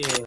Yeah.